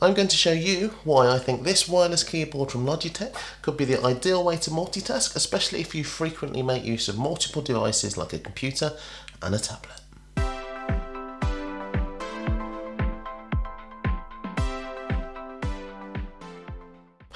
I'm going to show you why I think this wireless keyboard from Logitech could be the ideal way to multitask, especially if you frequently make use of multiple devices like a computer and a tablet.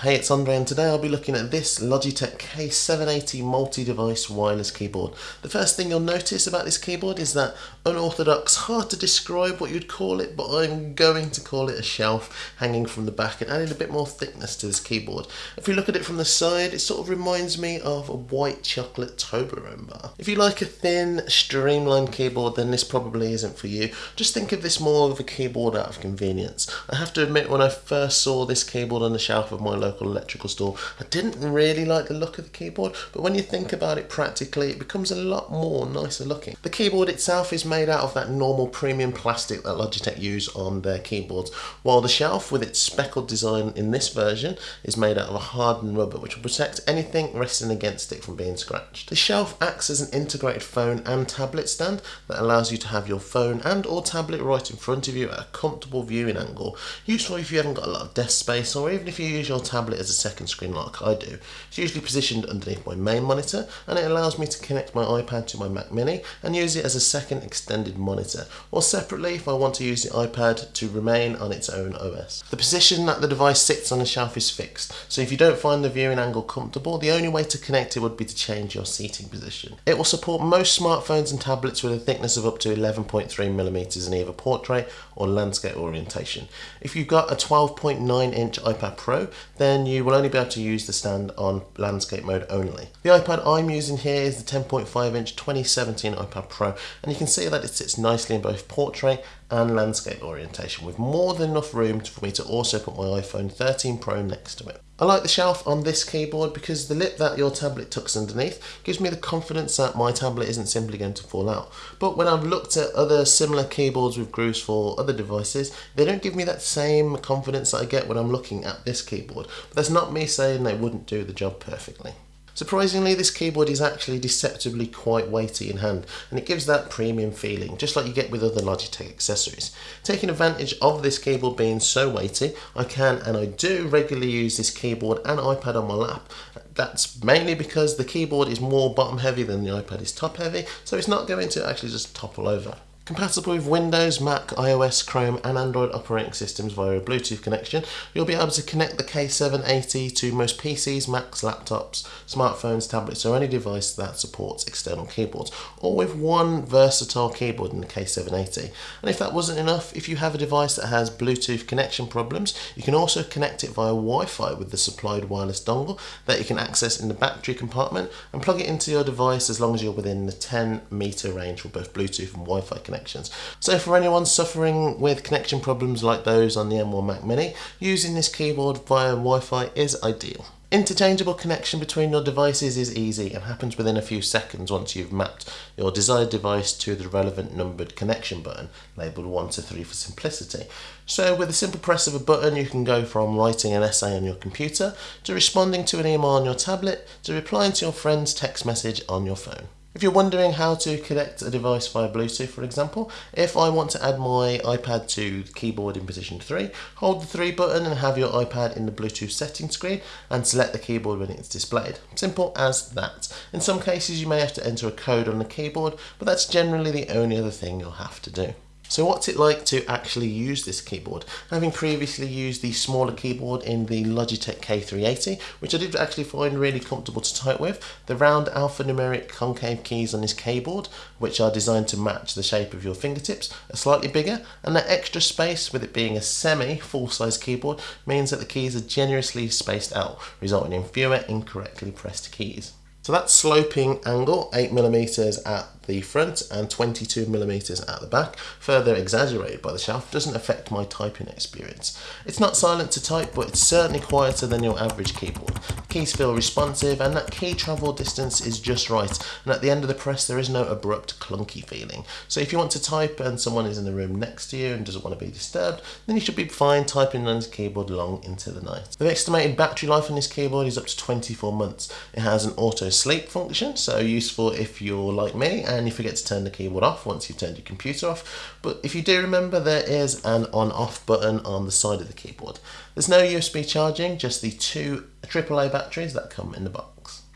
Hey, it's Andre and today I'll be looking at this Logitech K780 multi-device wireless keyboard. The first thing you'll notice about this keyboard is that unorthodox, hard to describe what you'd call it, but I'm going to call it a shelf hanging from the back and adding a bit more thickness to this keyboard. If you look at it from the side, it sort of reminds me of a white chocolate Toblerone bar. If you like a thin, streamlined keyboard, then this probably isn't for you. Just think of this more of a keyboard out of convenience. I have to admit, when I first saw this keyboard on the shelf of my local local electrical store. I didn't really like the look of the keyboard, but when you think about it practically, it becomes a lot more nicer looking. The keyboard itself is made out of that normal premium plastic that Logitech use on their keyboards, while the shelf with its speckled design in this version is made out of a hardened rubber, which will protect anything resting against it from being scratched. The shelf acts as an integrated phone and tablet stand that allows you to have your phone and or tablet right in front of you at a comfortable viewing angle, useful if you haven't got a lot of desk space or even if you use your tablet tablet as a second screen like I do. It's usually positioned underneath my main monitor and it allows me to connect my iPad to my Mac Mini and use it as a second extended monitor or separately if I want to use the iPad to remain on its own OS. The position that the device sits on the shelf is fixed so if you don't find the viewing angle comfortable the only way to connect it would be to change your seating position. It will support most smartphones and tablets with a thickness of up to 11.3mm in either portrait or landscape orientation. If you've got a 12.9 inch iPad Pro then you will only be able to use the stand on landscape mode only. The iPad I'm using here is the 10.5 inch 2017 iPad Pro and you can see that it sits nicely in both portrait and landscape orientation with more than enough room for me to also put my iPhone 13 Pro next to it. I like the shelf on this keyboard because the lip that your tablet tucks underneath gives me the confidence that my tablet isn't simply going to fall out. But when I've looked at other similar keyboards with grooves for other devices, they don't give me that same confidence that I get when I'm looking at this keyboard. But that's not me saying they wouldn't do the job perfectly. Surprisingly, this keyboard is actually deceptively quite weighty in hand, and it gives that premium feeling, just like you get with other Logitech accessories. Taking advantage of this keyboard being so weighty, I can and I do regularly use this keyboard and iPad on my lap. That's mainly because the keyboard is more bottom heavy than the iPad is top heavy, so it's not going to actually just topple over. Compatible with Windows, Mac, iOS, Chrome and Android operating systems via a Bluetooth connection, you'll be able to connect the K780 to most PCs, Macs, laptops, smartphones, tablets or any device that supports external keyboards, or with one versatile keyboard in the K780. And if that wasn't enough, if you have a device that has Bluetooth connection problems, you can also connect it via Wi-Fi with the supplied wireless dongle that you can access in the battery compartment and plug it into your device as long as you're within the 10 meter range for both Bluetooth and Wi-Fi connection connections. So for anyone suffering with connection problems like those on the M1 Mac Mini, using this keyboard via Wi-Fi is ideal. Interchangeable connection between your devices is easy and happens within a few seconds once you've mapped your desired device to the relevant numbered connection button, labelled 1 to 3 for simplicity. So with a simple press of a button you can go from writing an essay on your computer, to responding to an email on your tablet, to replying to your friend's text message on your phone. If you're wondering how to connect a device via Bluetooth, for example, if I want to add my iPad to the keyboard in position 3, hold the 3 button and have your iPad in the Bluetooth settings screen and select the keyboard when it's displayed. Simple as that. In some cases you may have to enter a code on the keyboard, but that's generally the only other thing you'll have to do. So what's it like to actually use this keyboard? Having previously used the smaller keyboard in the Logitech K380, which I did actually find really comfortable to type with, the round alphanumeric concave keys on this keyboard, which are designed to match the shape of your fingertips, are slightly bigger, and that extra space, with it being a semi full-size keyboard, means that the keys are generously spaced out, resulting in fewer incorrectly pressed keys. So that sloping angle, 8mm at the front and 22 millimeters at the back, further exaggerated by the shaft, doesn't affect my typing experience. It's not silent to type, but it's certainly quieter than your average keyboard. Keys feel responsive and that key travel distance is just right, and at the end of the press there is no abrupt clunky feeling. So if you want to type and someone is in the room next to you and doesn't want to be disturbed, then you should be fine typing on this keyboard long into the night. The estimated battery life on this keyboard is up to 24 months. It has an auto sleep function, so useful if you're like me and you forget to turn the keyboard off once you've turned your computer off. But if you do remember, there is an on-off button on the side of the keyboard. There's no USB charging, just the two AAA batteries that come in the box.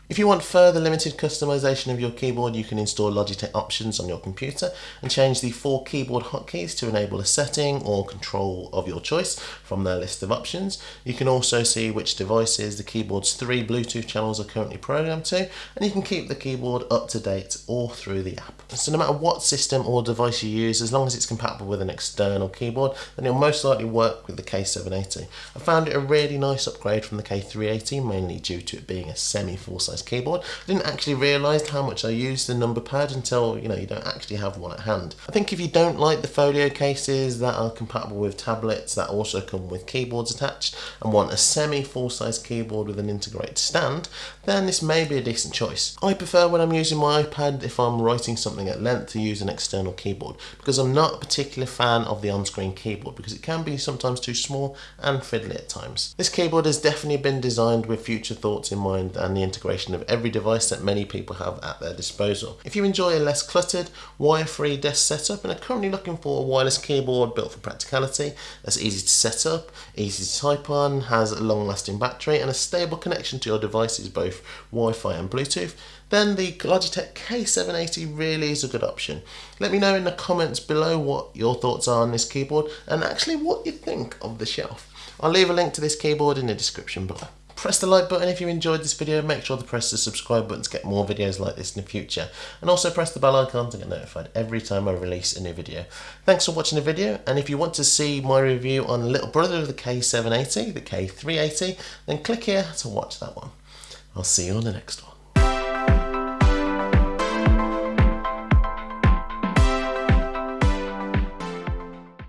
If you want further limited customization of your keyboard, you can install Logitech options on your computer and change the four keyboard hotkeys to enable a setting or control of your choice from their list of options. You can also see which devices the keyboard's three Bluetooth channels are currently programmed to, and you can keep the keyboard up to date all through the app. So no matter what system or device you use, as long as it's compatible with an external keyboard, then it'll most likely work with the K780. I found it a really nice upgrade from the K380, mainly due to it being a semi full-size keyboard. I didn't actually realise how much I used the number pad until you know you don't actually have one at hand. I think if you don't like the folio cases that are compatible with tablets that also come with keyboards attached and want a semi full-size keyboard with an integrated stand, then this may be a decent choice. I prefer when I'm using my iPad if I'm writing something at length to use an external keyboard because I'm not a particular fan of the on-screen keyboard because it can be sometimes too small and fiddly at times. This keyboard has definitely been designed with future thoughts in mind and the integration of every device that many people have at their disposal. If you enjoy a less cluttered, wire-free desk setup and are currently looking for a wireless keyboard built for practicality, that's easy to set up, easy to type on, has a long-lasting battery and a stable connection to your devices, both Wi-Fi and Bluetooth, then the Logitech K780 really is a good option. Let me know in the comments below what your thoughts are on this keyboard and actually what you think of the shelf. I'll leave a link to this keyboard in the description below. Press the like button if you enjoyed this video, make sure to press the subscribe button to get more videos like this in the future, and also press the bell icon to get notified every time I release a new video. Thanks for watching the video, and if you want to see my review on little brother of the K780, the K380, then click here to watch that one. I'll see you on the next one.